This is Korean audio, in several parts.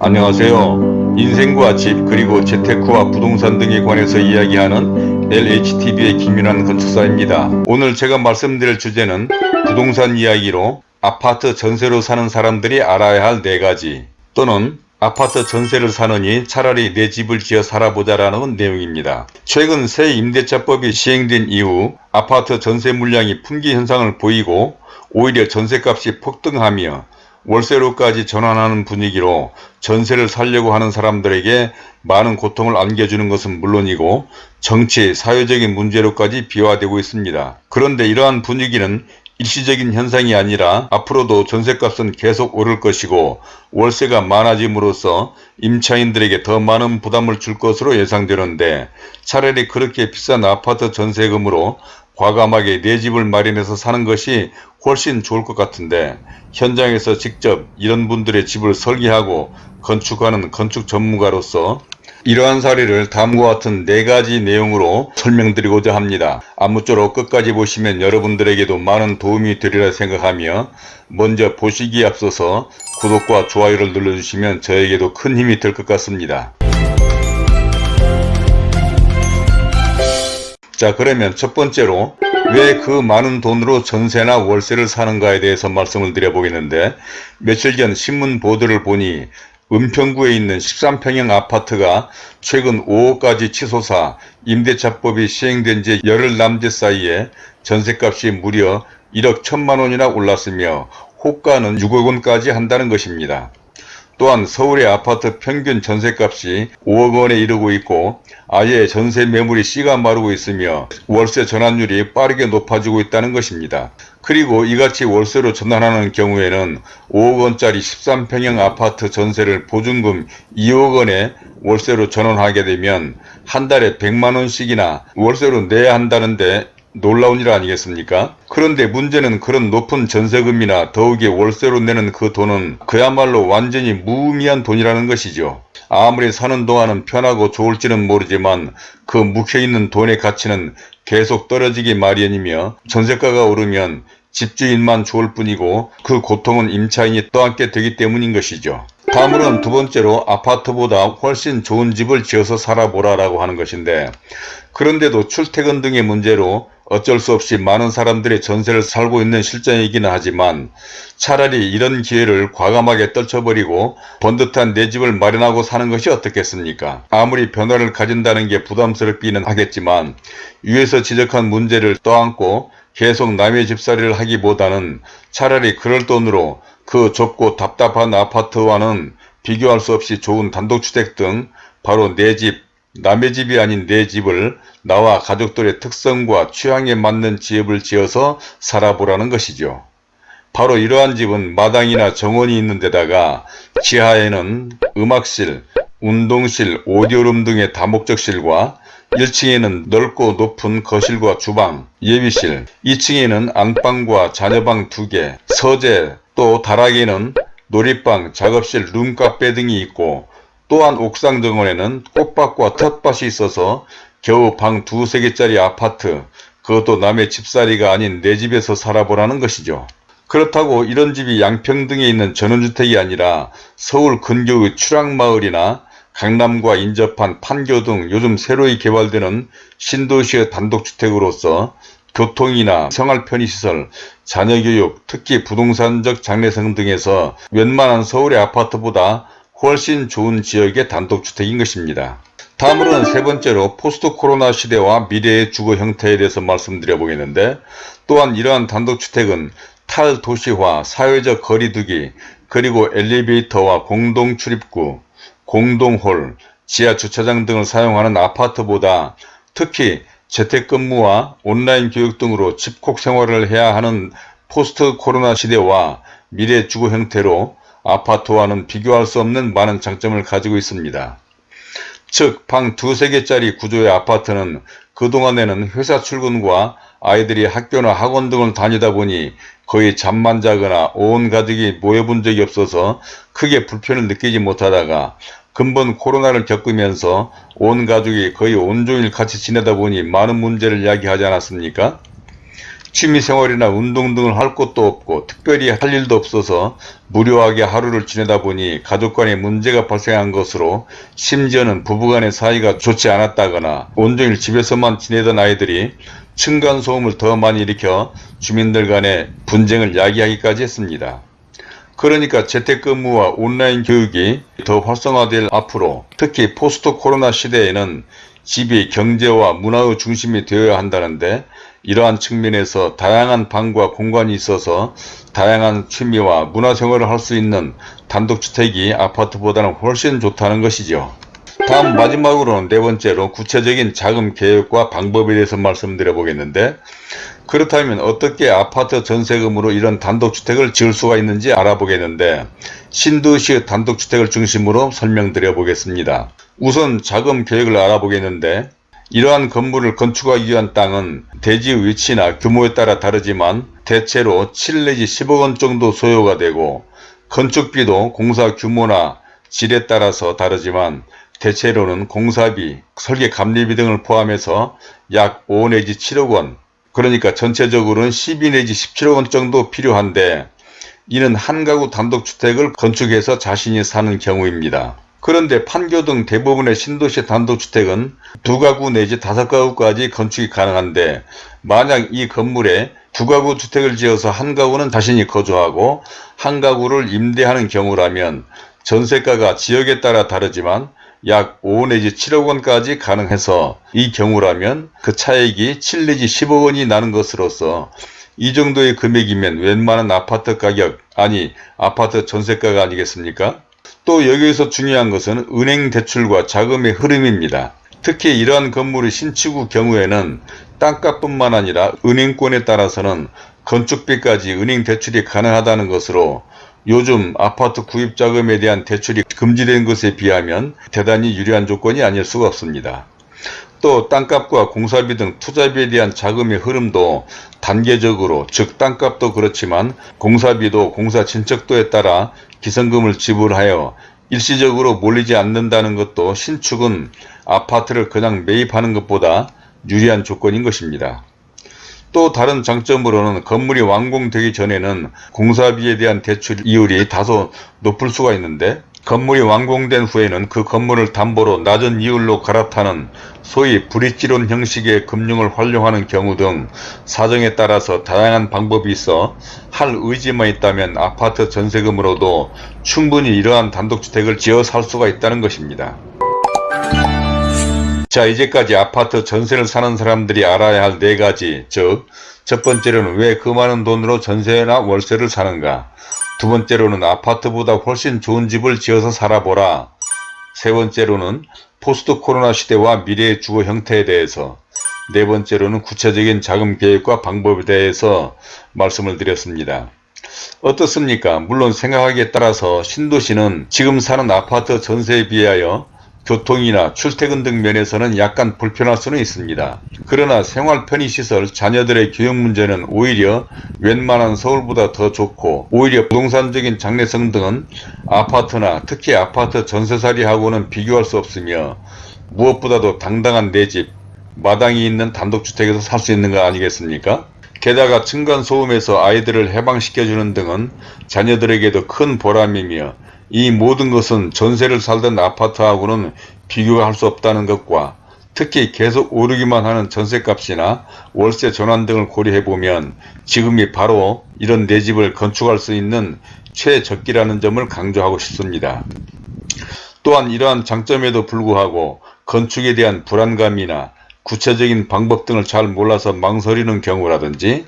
안녕하세요. 인생과 집 그리고 재테크와 부동산 등에 관해서 이야기하는 LHTV의 김윤환 건축사입니다. 오늘 제가 말씀드릴 주제는 부동산 이야기로 아파트 전세로 사는 사람들이 알아야 할 4가지 또는 아파트 전세를 사느니 차라리 내 집을 지어 살아보자 라는 내용입니다. 최근 새 임대차법이 시행된 이후 아파트 전세 물량이 품귀 현상을 보이고 오히려 전세값이 폭등하며 월세로까지 전환하는 분위기로 전세를 살려고 하는 사람들에게 많은 고통을 안겨주는 것은 물론이고 정치, 사회적인 문제로까지 비화되고 있습니다. 그런데 이러한 분위기는 일시적인 현상이 아니라 앞으로도 전세값은 계속 오를 것이고 월세가 많아짐으로써 임차인들에게 더 많은 부담을 줄 것으로 예상되는데 차라리 그렇게 비싼 아파트 전세금으로 과감하게 내 집을 마련해서 사는 것이 훨씬 좋을 것 같은데 현장에서 직접 이런 분들의 집을 설계하고 건축하는 건축 전문가로서 이러한 사례를 다음과 같은 네 가지 내용으로 설명드리고자 합니다. 아무쪼록 끝까지 보시면 여러분들에게도 많은 도움이 되리라 생각하며 먼저 보시기에 앞서서 구독과 좋아요를 눌러주시면 저에게도 큰 힘이 될 것 같습니다. 자 그러면 첫 번째로 왜 그 많은 돈으로 전세나 월세를 사는가에 대해서 말씀을 드려보겠는데 며칠 전 신문 보도를 보니 은평구에 있는 13평형 아파트가 최근 5억까지 치솟아 임대차법이 시행된 지 열흘 남짓 사이에 전세값이 무려 1억 1천만 원이나 올랐으며 호가는 6억 원까지 한다는 것입니다. 또한 서울의 아파트 평균 전세값이 5억 원에 이르고 있고 아예 전세 매물이 씨가 마르고 있으며 월세 전환율이 빠르게 높아지고 있다는 것입니다. 그리고 이같이 월세로 전환하는 경우에는 5억 원짜리 13평형 아파트 전세를 보증금 2억 원에 월세로 전환하게 되면 한 달에 100만 원씩이나 월세로 내야 한다는데 놀라운 일 아니겠습니까? 그런데 문제는 그런 높은 전세금이나 더욱이 월세로 내는 그 돈은 그야말로 완전히 무의미한 돈이라는 것이죠. 아무리 사는 동안은 편하고 좋을지는 모르지만 그 묵혀있는 돈의 가치는 계속 떨어지기 마련이며 전세가가 오르면 집주인만 좋을 뿐이고 그 고통은 임차인이 떠안게 되기 때문인 것이죠. 다음으로는 두 번째로 아파트보다 훨씬 좋은 집을 지어서 살아보라 라고 하는 것인데 그런데도 출퇴근 등의 문제로 어쩔 수 없이 많은 사람들이 전세를 살고 있는 실정이기는 하지만 차라리 이런 기회를 과감하게 떨쳐버리고 번듯한 내 집을 마련하고 사는 것이 어떻겠습니까? 아무리 변화를 가진다는 게 부담스럽기는 하겠지만 위에서 지적한 문제를 떠안고 계속 남의 집살이를 하기보다는 차라리 그럴 돈으로 그 좁고 답답한 아파트와는 비교할 수 없이 좋은 단독주택 등 바로 내 집, 남의 집이 아닌 내 집을 나와 가족들의 특성과 취향에 맞는 지역을 지어서 살아보라는 것이죠. 바로 이러한 집은 마당이나 정원이 있는 데다가 지하에는 음악실, 운동실, 오디오룸 등의 다목적실과 1층에는 넓고 높은 거실과 주방, 예비실, 2층에는 안방과 자녀방 2개, 서재, 또 다락에는 놀이방, 작업실, 룸카페 등이 있고 또한 옥상 정원에는 꽃밭과 텃밭이 있어서 겨우 방 두세 개짜리 아파트 그것도 남의 집살이가 아닌 내 집에서 살아보라는 것이죠. 그렇다고 이런 집이 양평등에 있는 전원주택이 아니라 서울 근교의 추락마을이나 강남과 인접한 판교 등 요즘 새로이 개발되는 신도시의 단독주택으로서 교통이나 생활 편의시설, 자녀교육, 특히 부동산적 장래성 등에서 웬만한 서울의 아파트보다 훨씬 좋은 지역의 단독주택인 것입니다. 다음으로는 세 번째로 포스트 코로나 시대와 미래의 주거 형태에 대해서 말씀드려 보겠는데 또한 이러한 단독주택은 탈도시화, 사회적 거리두기, 그리고 엘리베이터와 공동 출입구, 공동홀, 지하 주차장 등을 사용하는 아파트보다 특히 재택근무와 온라인 교육 등으로 집콕 생활을 해야 하는 포스트 코로나 시대와 미래 주거 형태로 아파트와는 비교할 수 없는 많은 장점을 가지고 있습니다. 즉, 방 두세 개짜리 구조의 아파트는 그동안에는 회사 출근과 아이들이 학교나 학원 등을 다니다 보니 거의 잠만 자거나 온 가족이 모여본 적이 없어서 크게 불편을 느끼지 못하다가 근본 코로나를 겪으면서 온 가족이 거의 온종일 같이 지내다 보니 많은 문제를 이야기하지 않았습니까? 취미생활이나 운동 등을 할 곳도 없고 특별히 할 일도 없어서 무료하게 하루를 지내다 보니 가족 간에 문제가 발생한 것으로 심지어는 부부간의 사이가 좋지 않았다거나 온종일 집에서만 지내던 아이들이 층간소음을 더 많이 일으켜 주민들 간의 분쟁을 야기하기까지 했습니다. 그러니까 재택근무와 온라인 교육이 더 활성화될 앞으로 특히 포스트 코로나 시대에는 집이 경제와 문화의 중심이 되어야 한다는데 이러한 측면에서 다양한 방과 공간이 있어서 다양한 취미와 문화생활을 할 수 있는 단독주택이 아파트보다는 훨씬 좋다는 것이죠. 다음 마지막으로는 네 번째로 구체적인 자금 계획과 방법에 대해서 말씀드려 보겠는데 그렇다면 어떻게 아파트 전세금으로 이런 단독주택을 지을 수가 있는지 알아보겠는데 신도시의 단독주택을 중심으로 설명드려 보겠습니다. 우선 자금 계획을 알아보겠는데 이러한 건물을 건축하기 위한 땅은 대지 위치나 규모에 따라 다르지만 대체로 7 내지 10억 원 정도 소요가 되고 건축비도 공사 규모나 질에 따라서 다르지만 대체로는 공사비, 설계 감리비 등을 포함해서 약 5 내지 7억 원 그러니까 전체적으로는 12 내지 17억 원 정도 필요한데 이는 한 가구 단독주택을 건축해서 자신이 사는 경우입니다. 그런데 판교 등 대부분의 신도시 단독주택은 두 가구 내지 다섯 가구까지 건축이 가능한데 만약 이 건물에 두 가구 주택을 지어서 한 가구는 자신이 거주하고 한 가구를 임대하는 경우라면 전세가가 지역에 따라 다르지만 약 5 내지 7억 원까지 가능해서 이 경우라면 그 차액이 7 내지 10억 원이 나는 것으로서 이 정도의 금액이면 웬만한 아파트 가격 아니 아파트 전세가가 아니겠습니까? 또 여기에서 중요한 것은 은행 대출과 자금의 흐름입니다. 특히 이러한 건물의 신축의 경우에는 땅값뿐만 아니라 은행권에 따라서는 건축비까지 은행 대출이 가능하다는 것으로 요즘 아파트 구입 자금에 대한 대출이 금지된 것에 비하면 대단히 유리한 조건이 아닐 수가 없습니다. 또 땅값과 공사비 등 투자비에 대한 자금의 흐름도 단계적으로 즉 땅값도 그렇지만 공사비도 공사 진척도에 따라 기성금을 지불하여 일시적으로 몰리지 않는다는 것도 신축은 아파트를 그냥 매입하는 것보다 유리한 조건인 것입니다. 또 다른 장점으로는 건물이 완공되기 전에는 공사비에 대한 대출 이율이 다소 높을 수가 있는데 건물이 완공된 후에는 그 건물을 담보로 낮은 이율로 갈아타는 소위 브릿지론 형식의 금융을 활용하는 경우 등 사정에 따라서 다양한 방법이 있어 할 의지만 있다면 아파트 전세금으로도 충분히 이러한 단독주택을 지어 살 수가 있다는 것입니다. 자 이제까지 아파트 전세를 사는 사람들이 알아야 할 네 가지 즉 첫 번째로는 왜 그 많은 돈으로 전세나 월세를 사는가 두 번째로는 아파트보다 훨씬 좋은 집을 지어서 살아보라 세 번째로는 포스트 코로나 시대와 미래의 주거 형태에 대해서 네 번째로는 구체적인 자금 계획과 방법에 대해서 말씀을 드렸습니다. 어떻습니까? 물론 생각하기에 따라서 신도시는 지금 사는 아파트 전세에 비하여 교통이나 출퇴근 등 면에서는 약간 불편할 수는 있습니다. 그러나 생활 편의시설, 자녀들의 교육 문제는 오히려 웬만한 서울보다 더 좋고 오히려 부동산적인 장래성 등은 아파트나 특히 아파트 전세살이하고는 비교할 수 없으며 무엇보다도 당당한 내 집, 마당이 있는 단독주택에서 살 수 있는 거 아니겠습니까? 게다가 층간소음에서 아이들을 해방시켜주는 등은 자녀들에게도 큰 보람이며 이 모든 것은 전세를 살던 아파트하고는 비교할 수 없다는 것과 특히 계속 오르기만 하는 전세값이나 월세 전환 등을 고려해보면 지금이 바로 이런 내 집을 건축할 수 있는 최적기라는 점을 강조하고 싶습니다. 또한 이러한 장점에도 불구하고 건축에 대한 불안감이나 구체적인 방법 등을 잘 몰라서 망설이는 경우라든지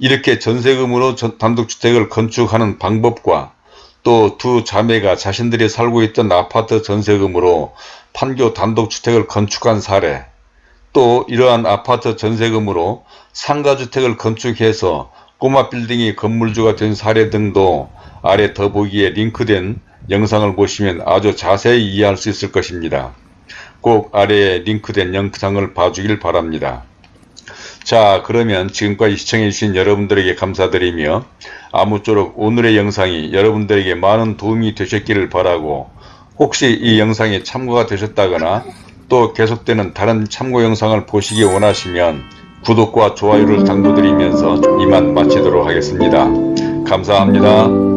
이렇게 전세금으로 단독주택을 건축하는 방법과 또 두 자매가 자신들이 살고 있던 아파트 전세금으로 판교 단독주택을 건축한 사례 또 이러한 아파트 전세금으로 상가주택을 건축해서 꼬마 빌딩이 건물주가 된 사례 등도 아래 더보기에 링크된 영상을 보시면 아주 자세히 이해할 수 있을 것입니다. 꼭 아래에 링크된 영상을 봐주길 바랍니다. 자 그러면 지금까지 시청해주신 여러분들에게 감사드리며 아무쪼록 오늘의 영상이 여러분들에게 많은 도움이 되셨기를 바라고 혹시 이 영상이 참고가 되셨다거나 또 계속되는 다른 참고 영상을 보시기 원하시면 구독과 좋아요를 당부드리면서 이만 마치도록 하겠습니다. 감사합니다.